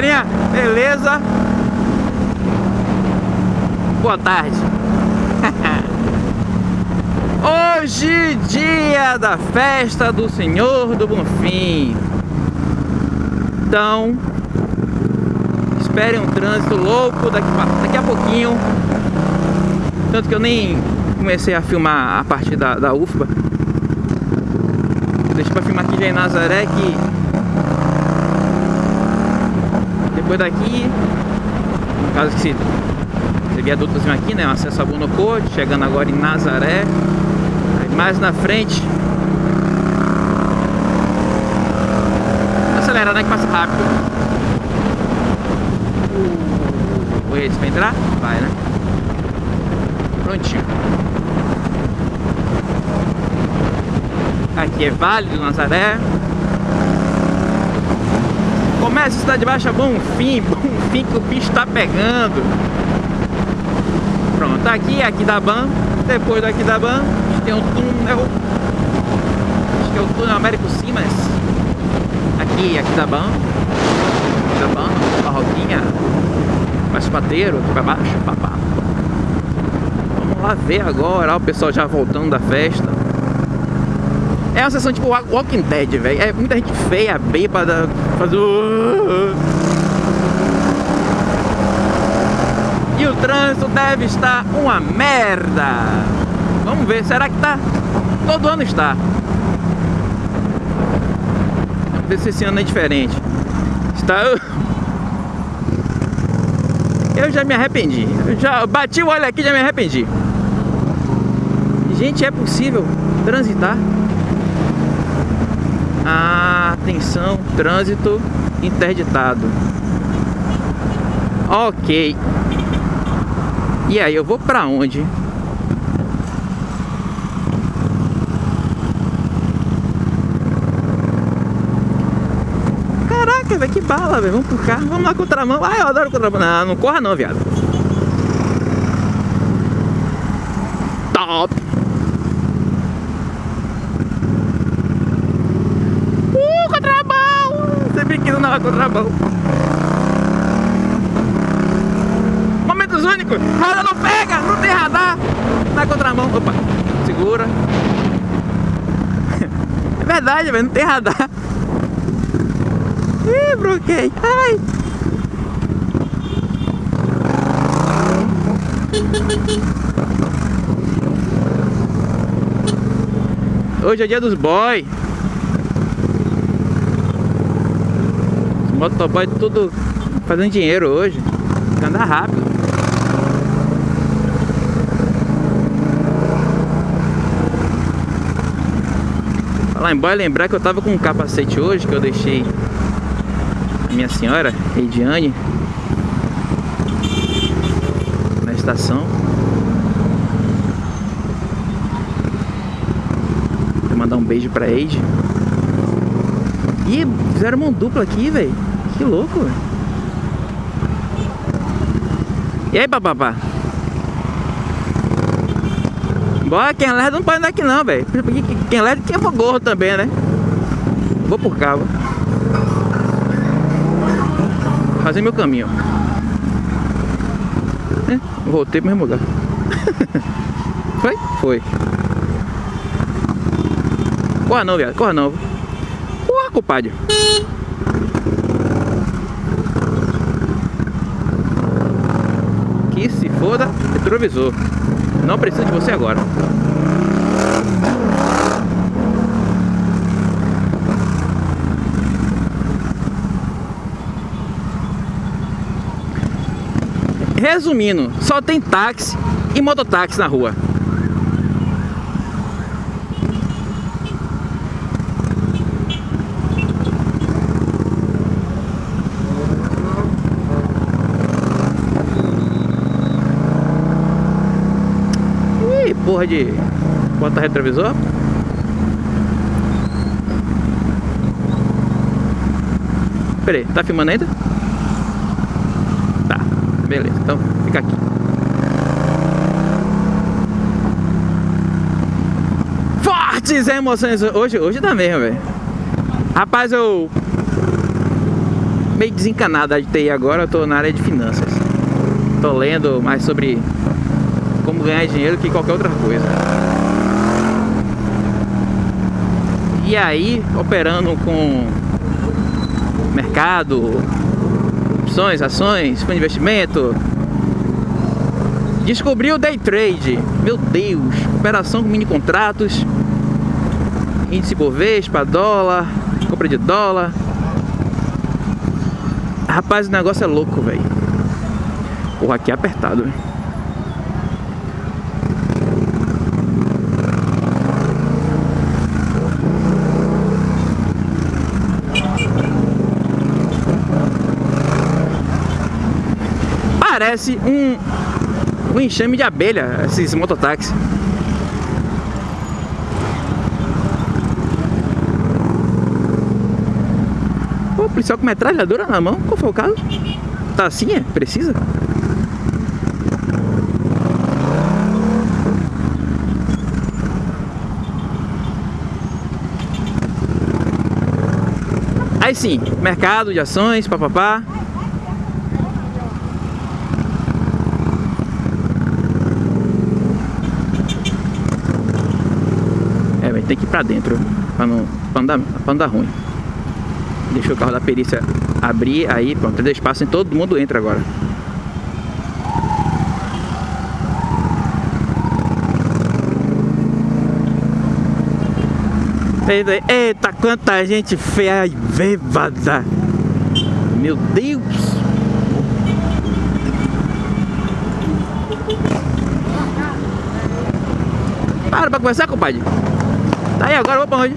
galerinha? Beleza? Boa tarde. Hoje, dia da festa do Senhor do Bonfim. Então, esperem um trânsito louco daqui, daqui a pouquinho. Tanto que eu nem comecei a filmar a partir da, da UFBA. Deixa pra filmar aqui em Nazaré que depois daqui, no caso que se esse viadutozinho aqui, né? Acesso a Bonocô, chegando agora em Nazaré. Aí mais na frente. Acelerar, né? Que passa rápido. O esse vai entrar? Vai, né? Prontinho. Aqui é Vale do Nazaré. Começa a cidade baixa, bom fim, bom fim que o bicho tá pegando. Pronto, aqui é aqui da Ban. Depois daqui da Ban, tem um túnel. Acho que é o túnel Américo Simas. Aqui, aqui da Ban. Aqui da Ban, uma rodinha. Mais pateiro, aqui pra baixo, papá. Vamos lá ver agora, ó, o pessoal já voltando da festa. Uma sessão tipo Walking Dead, velho. É muita gente feia, bêbada, faz o... E o trânsito deve estar uma merda. Vamos ver, será que tá? Todo ano está. Vamos ver se esse ano é diferente. Está... Eu já me arrependi. Eu já bati o olho aqui já me arrependi. Gente, é possível transitar? Ah, atenção, trânsito interditado. Ok. E aí, eu vou pra onde? Caraca, velho, que bala, velho. Vamos pro carro, vamos lá contramão. Ai, eu adoro contramão. Não, não corra não, viado. Na contramão. Momentos únicos. Roda não pega, não tem radar. Na contramão. Opa, segura. É verdade, velho, não tem radar. Ih, bloqueei. Ai. Hoje é dia dos boy. Motoboy tudo fazendo dinheiro hoje. Anda rápido. Falar em boy, lembrar que eu tava com um capacete hoje que eu deixei a minha senhora, Ediane, na estação. Vou mandar um beijo pra Eide. Ih, fizeram uma dupla aqui, velho. Que louco, velho. E aí, papapá? Bora, quem é lerdo não pode andar aqui não, velho. Quem é lerdo quem for gorro também, né? Vou por cá, vou. Fazer meu caminho. É, voltei pro mesmo lugar. Foi? Foi. Corra não, viado. Corra não. Corra, compadre. Que se foda, retrovisor. Não preciso de você agora. Resumindo, só tem táxi e mototáxi na rua. Ih, porra de bota retrovisor. Peraí, tá filmando ainda? Tá, beleza, então fica aqui. Fortes emoções hoje, hoje tá mesmo, velho. Rapaz, eu meio desencanado de TI agora, eu tô na área de finanças. Tô lendo mais sobre como ganhar dinheiro que qualquer outra coisa. E aí, operando com mercado, opções, ações, fundo de investimento, descobri o day trade. Meu Deus, operação com mini contratos, índice Bovespa, dólar, compra de dólar. Rapaz, o negócio é louco, velho. Porra, aqui é apertado, velho. Parece um, um enxame de abelha, esses mototáxis. Pô, policial com metralhadora na mão, qual foi o caso? Tá assim, é? Precisa? Aí sim, mercado de ações, papapá. Ter que ir pra dentro, pra não, pra não, dar, pra não dar ruim. Deixa o carro da perícia abrir, aí pronto, deu espaço em todo mundo entra agora. Eita, quanta gente feia e bêbada! Meu Deus! Para pra conversar, compadre! Aí agora, vou pra onde?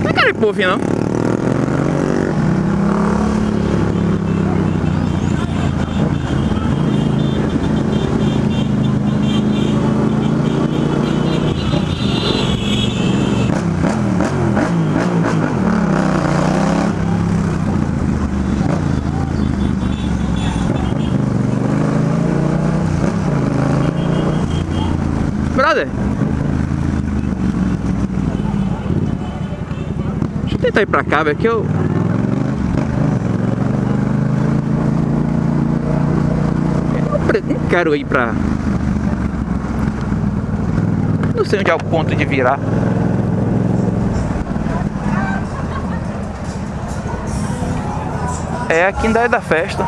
Não é cara de povo, não. Tentar ir pra cá, velho, que eu... Eu não quero ir pra... Não sei onde é o ponto de virar. É aqui ainda é da festa.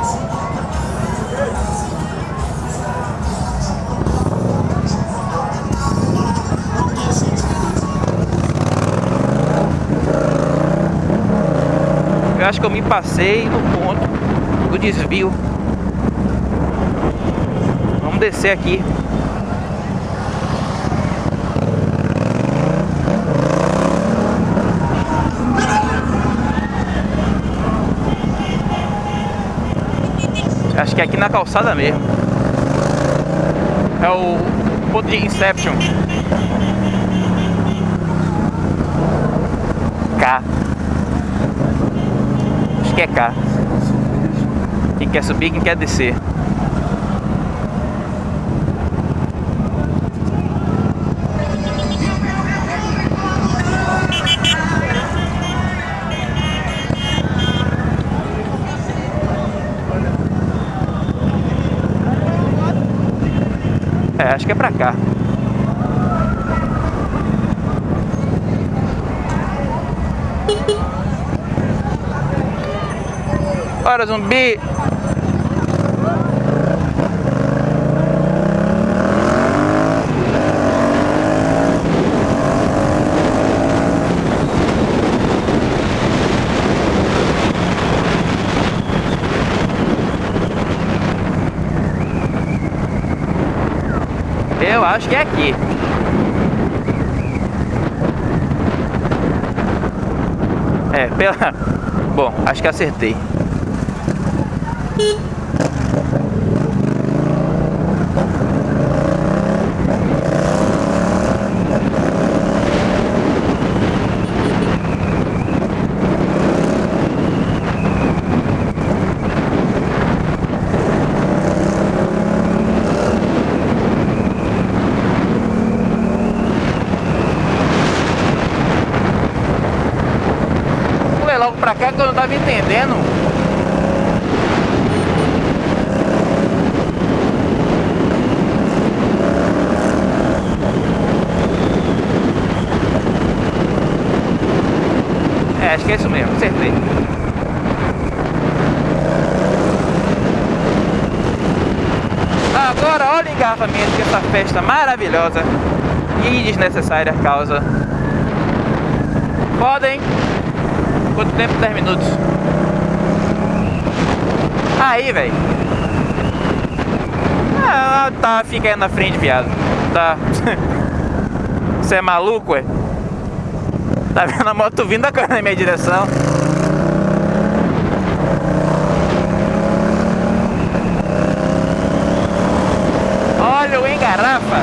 Acho que eu me passei no ponto do desvio. Vamos descer aqui. Acho que é aqui na calçada mesmo. É o ponto de Inception. K. Acho que é K. Quem quer subir, quem quer descer. É, acho que é pra cá. Bora, zumbi! Eu acho que é aqui. É, pela... Bom, acho que acertei. Vou ler logo pra cá que eu não É, acho que é isso mesmo, acertei. Agora olha o engarrafamento que essa festa maravilhosa e desnecessária causa. Podem. Quanto tempo? 10 minutos. Aí, velho. Ah, tá, fica aí na frente, viado. Tá. Você é maluco, ué? Tá vendo a moto vindo na minha direção? Olha o engarafa.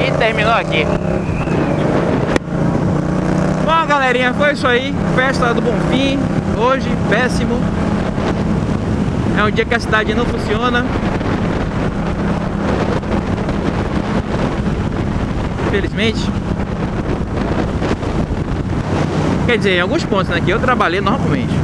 E terminou aqui. Bom, galerinha, foi isso aí. Festa do Bonfim. Hoje, péssimo. É um dia que a cidade não funciona. Infelizmente. Quer dizer, em alguns pontos, né? Que eu trabalhei normalmente.